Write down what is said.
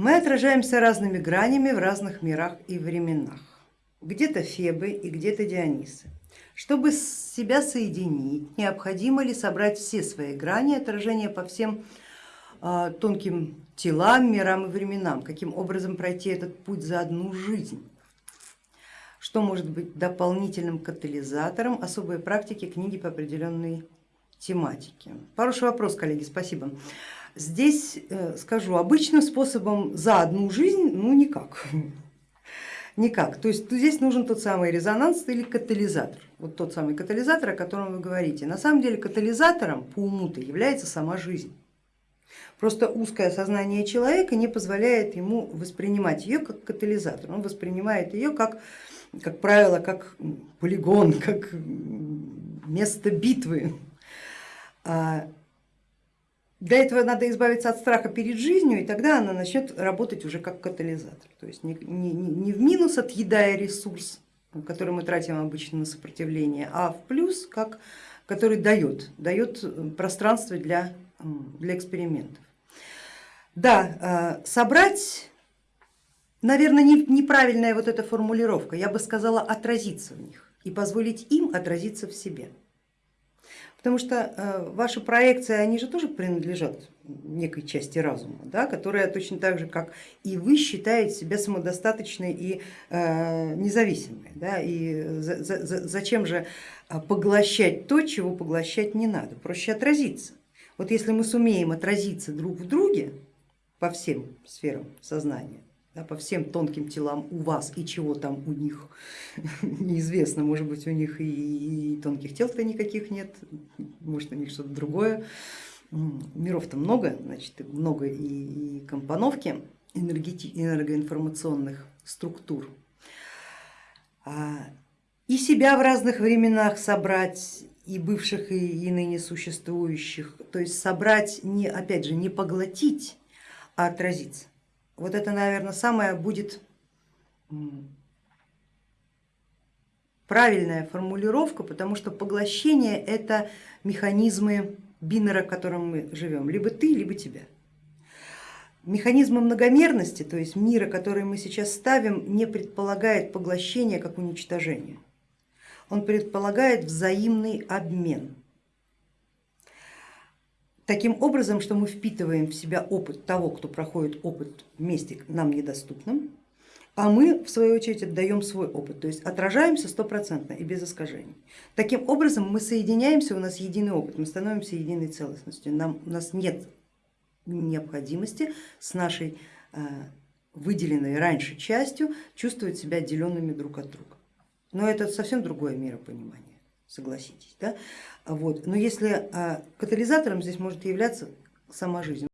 Мы отражаемся разными гранями в разных мирах и временах. Где-то Фебы и где-то Дионисы. Чтобы себя соединить, необходимо ли собрать все свои грани отражения по всем э, тонким телам, мирам и временам, каким образом пройти этот путь за одну жизнь. Что может быть дополнительным катализатором особой практики книги по определенной тематике? Хороший вопрос, коллеги, спасибо. Здесь э, скажу, обычным способом за одну жизнь, ну никак. Никак. То есть здесь нужен тот самый резонанс или катализатор. Вот тот самый катализатор, о котором вы говорите. На самом деле катализатором по уму-то является сама жизнь. Просто узкое сознание человека не позволяет ему воспринимать ее как катализатор. Он воспринимает ее как, как правило, как полигон, как место битвы. Для этого надо избавиться от страха перед жизнью, и тогда она начнет работать уже как катализатор. То есть не, не, не в минус отъедая ресурс, который мы тратим обычно на сопротивление, а в плюс, как, который дает, дает пространство для, для экспериментов. Да, э, собрать, наверное, неправильная вот эта формулировка, я бы сказала отразиться в них и позволить им отразиться в себе. Потому что э, ваши проекции, они же тоже принадлежат некой части разума, да, которая точно так же, как и вы, считает себя самодостаточной и э, независимой. Да, и за, за, зачем же э, поглощать то, чего поглощать не надо, проще отразиться. Вот если мы сумеем отразиться друг в друге по всем сферам сознания, да, по всем тонким телам у вас и чего там у них неизвестно, может быть у них и, и тонких тел-то никаких нет, может у них что-то другое. Миров-то много, значит много и, и компоновки энергоинформационных структур. А, и себя в разных временах собрать, и бывших, и, и ныне существующих, то есть собрать, не, опять же, не поглотить, а отразиться. Вот это, наверное, самое будет правильная формулировка, потому что поглощение это механизмы бинера, в котором мы живем, либо ты, либо тебя. Механизмы многомерности, то есть мира, который мы сейчас ставим, не предполагает поглощение как уничтожение. Он предполагает взаимный обмен таким образом, что мы впитываем в себя опыт того, кто проходит опыт вместе нам недоступным, а мы в свою очередь отдаем свой опыт, то есть отражаемся стопроцентно и без искажений. Таким образом мы соединяемся, у нас единый опыт, мы становимся единой целостностью, нам, у нас нет необходимости с нашей э, выделенной раньше частью чувствовать себя отделенными друг от друга. Но это совсем другое миропонимание согласитесь. Да? Вот. Но если а, катализатором здесь может являться сама жизнь.